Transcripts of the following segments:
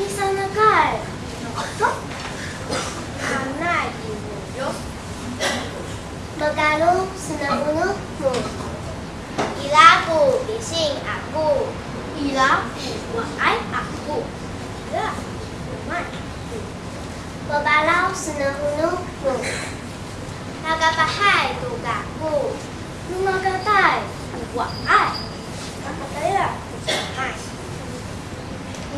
Nisana kai Sok Anai yuk Magalu senang mu Ilaku bising aku Ilaku wahai aku Ilaku wahai Babalau senang mu Nagapahai tugaku Numagatai wahai Nakataya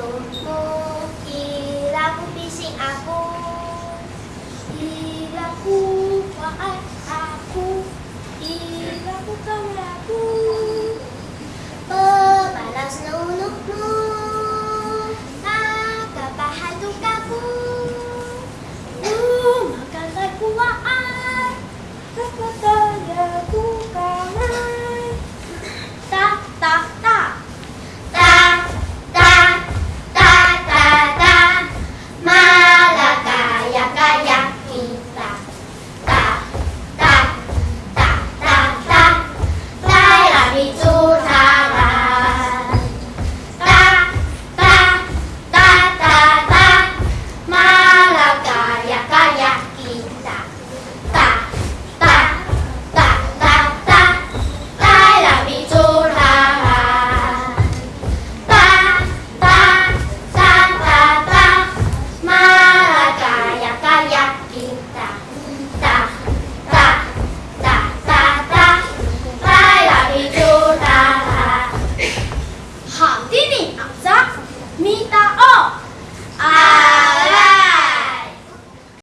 hidungku Hilangku bising aku. Hilangku maaf aku. Hilangku aku Pembalas lulukmu Kayaking